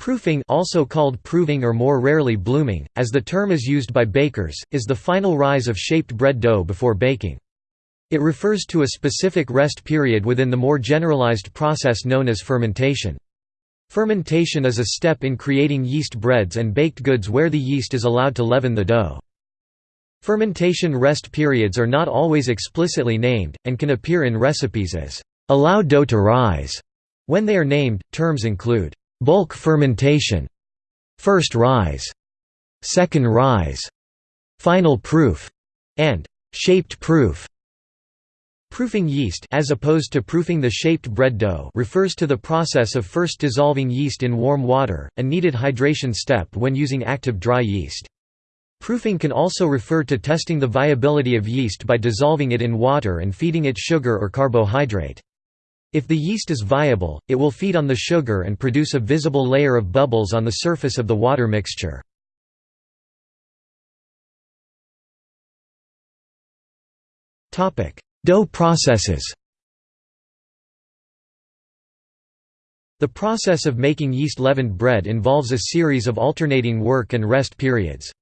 Proofing also called proving or more rarely blooming, as the term is used by bakers, is the final rise of shaped bread dough before baking. It refers to a specific rest period within the more generalized process known as fermentation. Fermentation is a step in creating yeast breads and baked goods where the yeast is allowed to leaven the dough. Fermentation rest periods are not always explicitly named, and can appear in recipes as, "...allow dough to rise." When they are named, terms include, bulk fermentation, first rise, second rise, final proof, and shaped proof. Proofing yeast as opposed to proofing the shaped bread dough refers to the process of first dissolving yeast in warm water, a needed hydration step when using active dry yeast. Proofing can also refer to testing the viability of yeast by dissolving it in water and feeding it sugar or carbohydrate. If the yeast is viable, it will feed on the sugar and produce a visible layer of bubbles on the surface of the water mixture. Dough processes The process of making yeast-leavened bread involves a series of alternating work and rest periods.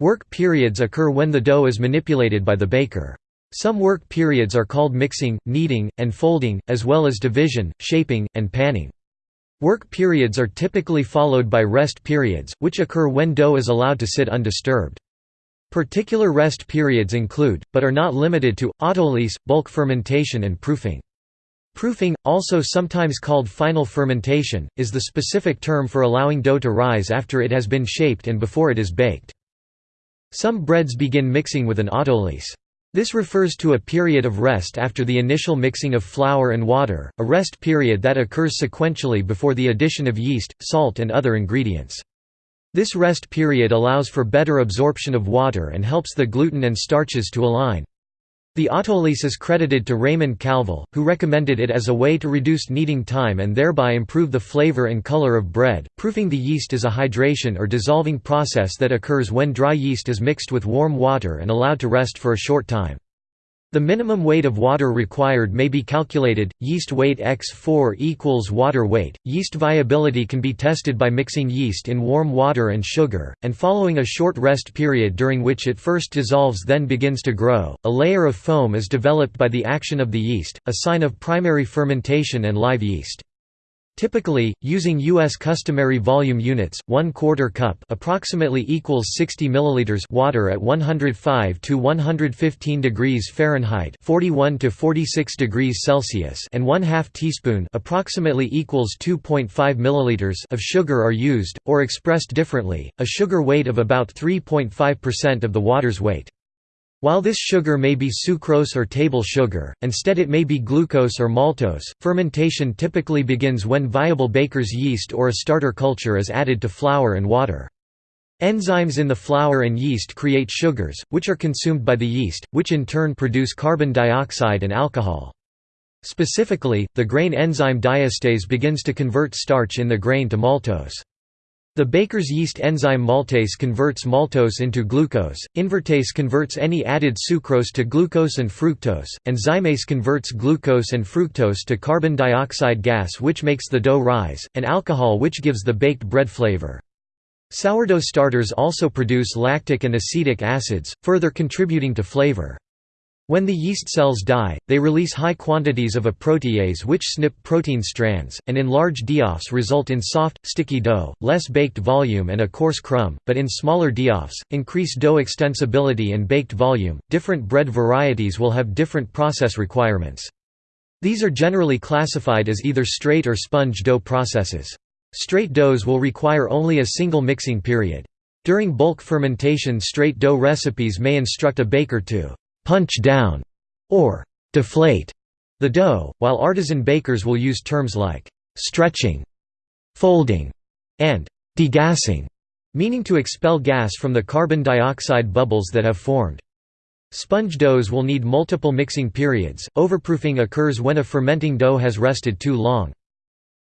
Work periods occur when the dough is manipulated by the baker. Some work periods are called mixing, kneading, and folding, as well as division, shaping, and panning. Work periods are typically followed by rest periods, which occur when dough is allowed to sit undisturbed. Particular rest periods include, but are not limited to, autolyse, bulk fermentation and proofing. Proofing, also sometimes called final fermentation, is the specific term for allowing dough to rise after it has been shaped and before it is baked. Some breads begin mixing with an autolyse. This refers to a period of rest after the initial mixing of flour and water, a rest period that occurs sequentially before the addition of yeast, salt and other ingredients. This rest period allows for better absorption of water and helps the gluten and starches to align. The autolyse is credited to Raymond Calvel, who recommended it as a way to reduce kneading time and thereby improve the flavor and color of bread. Proofing the yeast is a hydration or dissolving process that occurs when dry yeast is mixed with warm water and allowed to rest for a short time. The minimum weight of water required may be calculated, yeast weight x4 equals water weight. Yeast viability can be tested by mixing yeast in warm water and sugar, and following a short rest period during which it first dissolves then begins to grow, a layer of foam is developed by the action of the yeast, a sign of primary fermentation and live yeast. Typically, using U.S. customary volume units, 1 quarter cup approximately equals 60 milliliters water at 105 to 115 degrees Fahrenheit 41 to 46 degrees Celsius and 1 half teaspoon approximately equals 2.5 milliliters of sugar are used, or expressed differently, a sugar weight of about 3.5% of the water's weight. While this sugar may be sucrose or table sugar, instead it may be glucose or maltose. Fermentation typically begins when viable baker's yeast or a starter culture is added to flour and water. Enzymes in the flour and yeast create sugars, which are consumed by the yeast, which in turn produce carbon dioxide and alcohol. Specifically, the grain enzyme diastase begins to convert starch in the grain to maltose. The baker's yeast enzyme maltase converts maltose into glucose, invertase converts any added sucrose to glucose and fructose, and zymase converts glucose and fructose to carbon dioxide gas which makes the dough rise, and alcohol which gives the baked bread flavor. Sourdough starters also produce lactic and acetic acids, further contributing to flavor. When the yeast cells die, they release high quantities of a protease which snip protein strands, and in large diophs result in soft, sticky dough, less baked volume and a coarse crumb, but in smaller diophs, increase dough extensibility and baked volume. Different bread varieties will have different process requirements. These are generally classified as either straight or sponge dough processes. Straight doughs will require only a single mixing period. During bulk fermentation straight dough recipes may instruct a baker to punch down, or deflate the dough, while artisan bakers will use terms like stretching, folding, and degassing, meaning to expel gas from the carbon dioxide bubbles that have formed. Sponge doughs will need multiple mixing periods. Overproofing occurs when a fermenting dough has rested too long.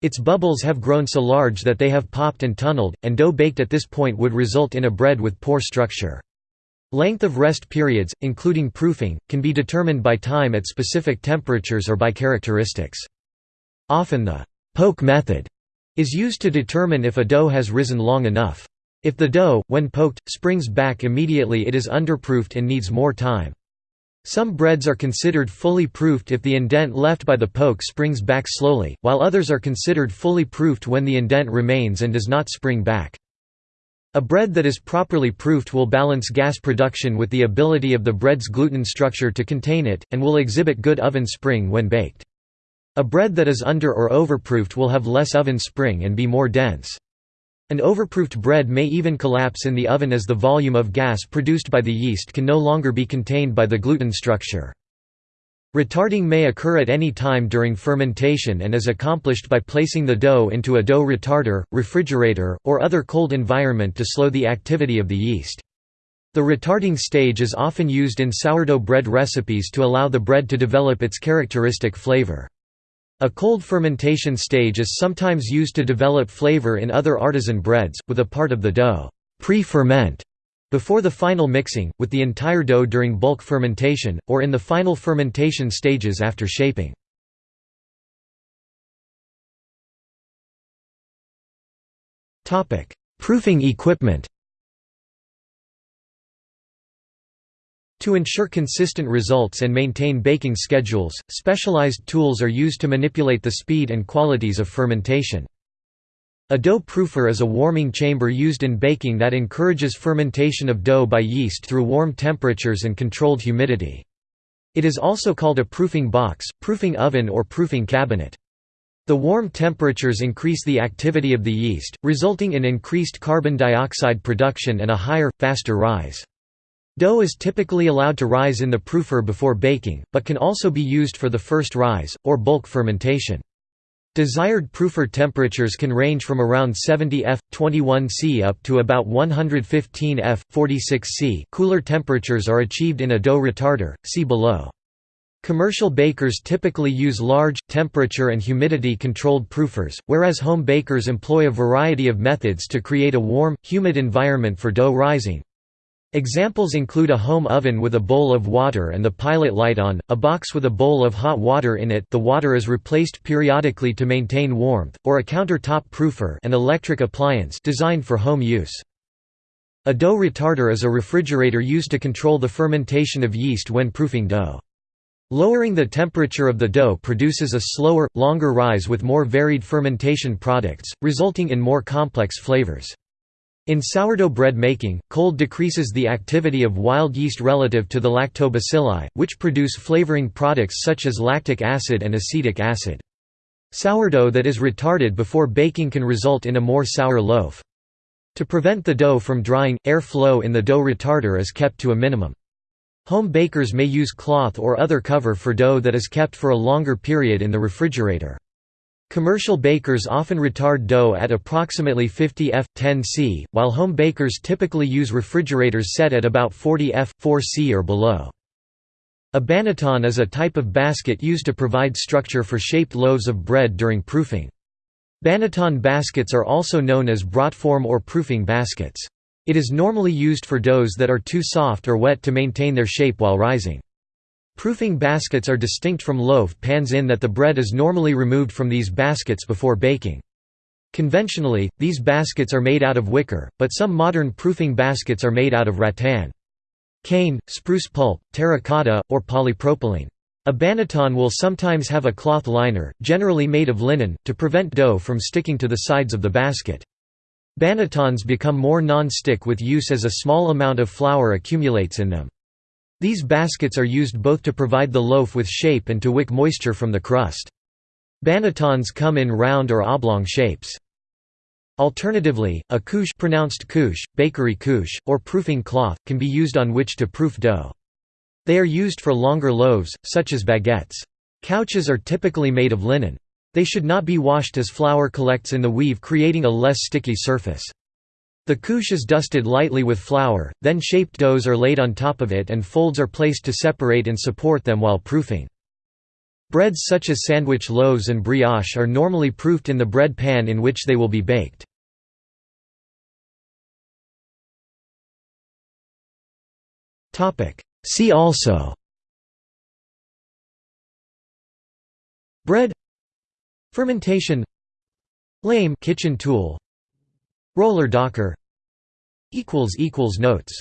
Its bubbles have grown so large that they have popped and tunneled, and dough baked at this point would result in a bread with poor structure. Length of rest periods, including proofing, can be determined by time at specific temperatures or by characteristics. Often the «poke method» is used to determine if a dough has risen long enough. If the dough, when poked, springs back immediately it is underproofed and needs more time. Some breads are considered fully proofed if the indent left by the poke springs back slowly, while others are considered fully proofed when the indent remains and does not spring back. A bread that is properly proofed will balance gas production with the ability of the bread's gluten structure to contain it, and will exhibit good oven spring when baked. A bread that is under or overproofed will have less oven spring and be more dense. An overproofed bread may even collapse in the oven as the volume of gas produced by the yeast can no longer be contained by the gluten structure. Retarding may occur at any time during fermentation and is accomplished by placing the dough into a dough retarder, refrigerator, or other cold environment to slow the activity of the yeast. The retarding stage is often used in sourdough bread recipes to allow the bread to develop its characteristic flavor. A cold fermentation stage is sometimes used to develop flavor in other artisan breads, with a part of the dough pre-ferment before the final mixing, with the entire dough during bulk fermentation, or in the final fermentation stages after shaping. Proofing equipment To ensure consistent results and maintain baking schedules, specialized tools are used to manipulate the speed and qualities of fermentation. A dough proofer is a warming chamber used in baking that encourages fermentation of dough by yeast through warm temperatures and controlled humidity. It is also called a proofing box, proofing oven or proofing cabinet. The warm temperatures increase the activity of the yeast, resulting in increased carbon dioxide production and a higher, faster rise. Dough is typically allowed to rise in the proofer before baking, but can also be used for the first rise, or bulk fermentation. Desired proofer temperatures can range from around 70 F, 21 C up to about 115 F, 46 C. Cooler temperatures are achieved in a dough retarder, see below. Commercial bakers typically use large, temperature and humidity-controlled proofers, whereas home bakers employ a variety of methods to create a warm, humid environment for dough rising. Examples include a home oven with a bowl of water and the pilot light on, a box with a bowl of hot water in it the water is replaced periodically to maintain warmth, or a countertop proofer an electric appliance designed for home use. A dough retarder is a refrigerator used to control the fermentation of yeast when proofing dough. Lowering the temperature of the dough produces a slower, longer rise with more varied fermentation products, resulting in more complex flavors. In sourdough bread making, cold decreases the activity of wild yeast relative to the lactobacilli, which produce flavoring products such as lactic acid and acetic acid. Sourdough that is retarded before baking can result in a more sour loaf. To prevent the dough from drying, air flow in the dough retarder is kept to a minimum. Home bakers may use cloth or other cover for dough that is kept for a longer period in the refrigerator. Commercial bakers often retard dough at approximately 50 F 10 C, while home bakers typically use refrigerators set at about 40 F 4 C or below. A banneton is a type of basket used to provide structure for shaped loaves of bread during proofing. Banneton baskets are also known as brotform or proofing baskets. It is normally used for doughs that are too soft or wet to maintain their shape while rising. Proofing baskets are distinct from loaf pans in that the bread is normally removed from these baskets before baking. Conventionally, these baskets are made out of wicker, but some modern proofing baskets are made out of rattan. Cane, spruce pulp, terracotta, or polypropylene. A banneton will sometimes have a cloth liner, generally made of linen, to prevent dough from sticking to the sides of the basket. Bannetons become more non-stick with use as a small amount of flour accumulates in them. These baskets are used both to provide the loaf with shape and to wick moisture from the crust. Bannetons come in round or oblong shapes. Alternatively, a couche pronounced couche, bakery couche, or proofing cloth, can be used on which to proof dough. They are used for longer loaves, such as baguettes. Couches are typically made of linen. They should not be washed as flour collects in the weave creating a less sticky surface. The couche is dusted lightly with flour, then shaped doughs are laid on top of it and folds are placed to separate and support them while proofing. Breads such as sandwich loaves and brioche are normally proofed in the bread pan in which they will be baked. See also Bread Fermentation Lame kitchen tool Roller docker Notes